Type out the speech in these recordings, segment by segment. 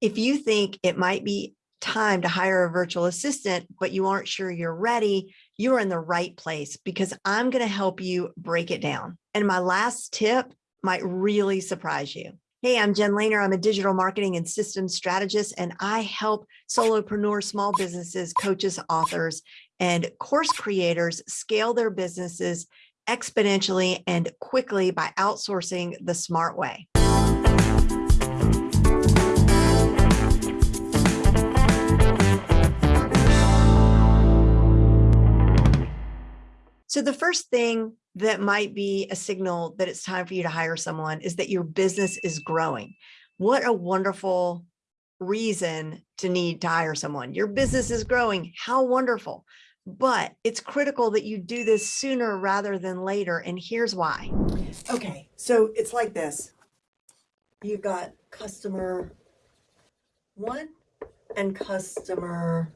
If you think it might be time to hire a virtual assistant, but you aren't sure you're ready, you are in the right place because I'm going to help you break it down. And my last tip might really surprise you. Hey, I'm Jen Lehner. I'm a digital marketing and systems strategist, and I help solopreneurs, small businesses, coaches, authors, and course creators scale their businesses exponentially and quickly by outsourcing the smart way. So the first thing that might be a signal that it's time for you to hire someone is that your business is growing. What a wonderful reason to need to hire someone. Your business is growing. How wonderful. But it's critical that you do this sooner rather than later. And here's why. Okay, so it's like this. You've got customer one and customer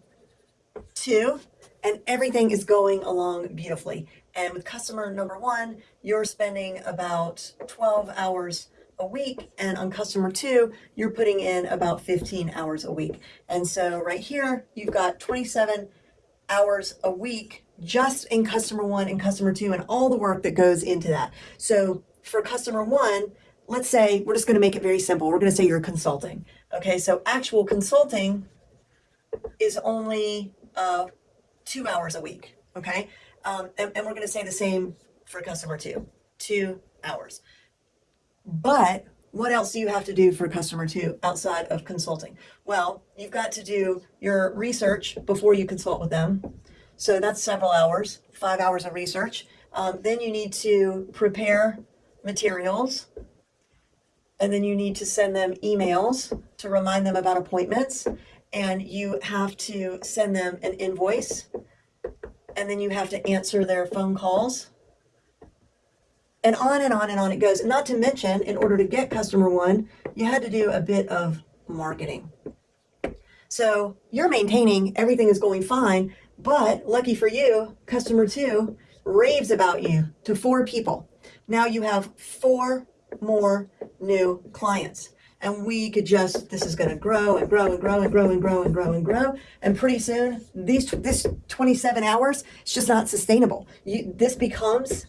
two, and everything is going along beautifully. And with customer number one, you're spending about 12 hours a week. And on customer two, you're putting in about 15 hours a week. And so right here, you've got 27 hours a week just in customer one and customer two and all the work that goes into that. So for customer one, let's say we're just going to make it very simple. We're going to say you're consulting. Okay, so actual consulting is only uh, two hours a week. Okay, um, and, and we're going to say the same for customer two, two hours. But what else do you have to do for customer two outside of consulting? Well, you've got to do your research before you consult with them. So that's several hours, five hours of research. Um, then you need to prepare materials. And then you need to send them emails to remind them about appointments. And you have to send them an invoice. And then you have to answer their phone calls and on and on and on it goes. Not to mention, in order to get customer one, you had to do a bit of marketing. So you're maintaining, everything is going fine, but lucky for you, customer two raves about you to four people. Now you have four more new clients. And we could just, this is going to grow and grow and grow and grow and grow and grow and grow. And pretty soon, these this 27 hours, it's just not sustainable. You, this becomes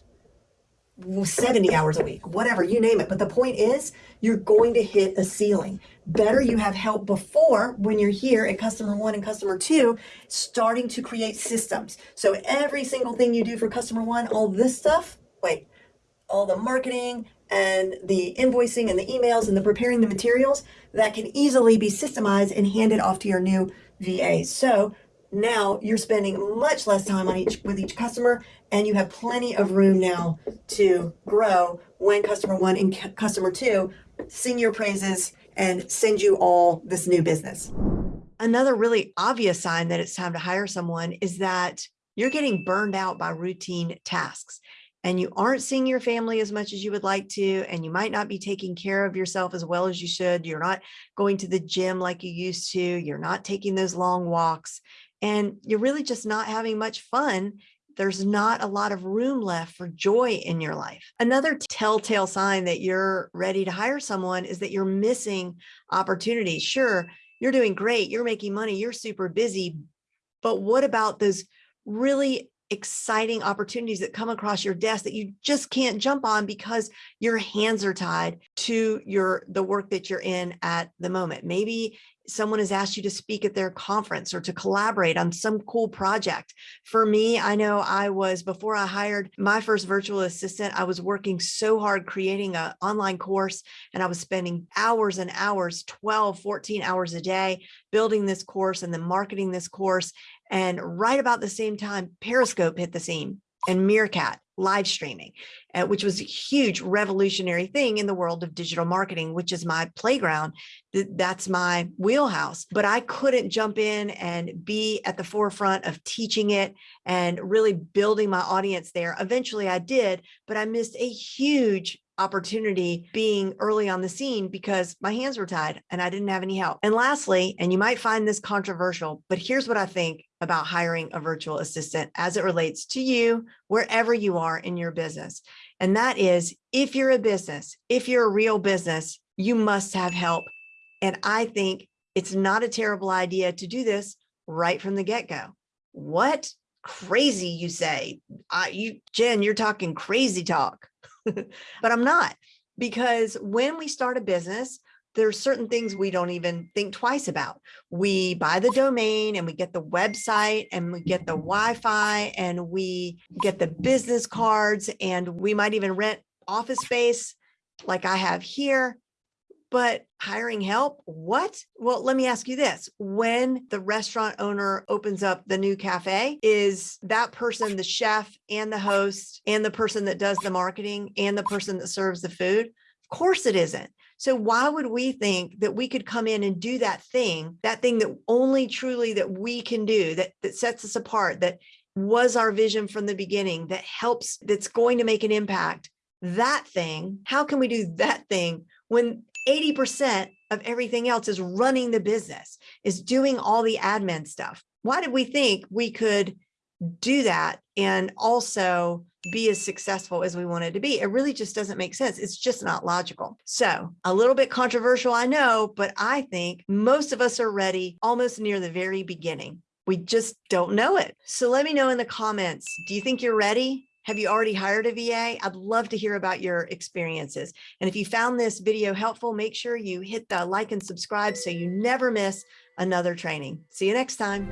70 hours a week, whatever, you name it. But the point is, you're going to hit a ceiling. Better you have help before when you're here at customer one and customer two, starting to create systems. So every single thing you do for customer one, all this stuff, wait, all the marketing and the invoicing and the emails and the preparing the materials, that can easily be systemized and handed off to your new VA. So now you're spending much less time on each with each customer and you have plenty of room now to grow when customer one and customer two sing your praises and send you all this new business. Another really obvious sign that it's time to hire someone is that you're getting burned out by routine tasks and you aren't seeing your family as much as you would like to, and you might not be taking care of yourself as well as you should. You're not going to the gym like you used to. You're not taking those long walks and you're really just not having much fun there's not a lot of room left for joy in your life. Another telltale sign that you're ready to hire someone is that you're missing opportunities. Sure, you're doing great, you're making money, you're super busy, but what about those really exciting opportunities that come across your desk that you just can't jump on because your hands are tied to your the work that you're in at the moment. Maybe someone has asked you to speak at their conference or to collaborate on some cool project. For me, I know I was, before I hired my first virtual assistant, I was working so hard creating an online course and I was spending hours and hours, 12, 14 hours a day, building this course and then marketing this course. And right about the same time, Periscope hit the scene and Meerkat live streaming, uh, which was a huge revolutionary thing in the world of digital marketing, which is my playground. That's my wheelhouse. But I couldn't jump in and be at the forefront of teaching it and really building my audience there. Eventually I did, but I missed a huge opportunity being early on the scene because my hands were tied and I didn't have any help. And lastly, and you might find this controversial, but here's what I think about hiring a virtual assistant as it relates to you, wherever you are in your business. And that is if you're a business, if you're a real business, you must have help. And I think it's not a terrible idea to do this right from the get-go. What crazy you say? I, you, Jen, you're talking crazy talk, but I'm not because when we start a business, there's certain things we don't even think twice about. We buy the domain and we get the website and we get the Wi-Fi and we get the business cards and we might even rent office space like I have here. But hiring help, what? Well, let me ask you this. When the restaurant owner opens up the new cafe, is that person the chef and the host and the person that does the marketing and the person that serves the food? Course it isn't. So why would we think that we could come in and do that thing, that thing that only truly that we can do, that, that sets us apart, that was our vision from the beginning, that helps, that's going to make an impact, that thing, how can we do that thing when 80% of everything else is running the business, is doing all the admin stuff? Why did we think we could do that and also be as successful as we wanted to be. It really just doesn't make sense. It's just not logical. So a little bit controversial, I know, but I think most of us are ready almost near the very beginning. We just don't know it. So let me know in the comments, do you think you're ready? Have you already hired a VA? I'd love to hear about your experiences. And if you found this video helpful, make sure you hit the like and subscribe so you never miss another training. See you next time.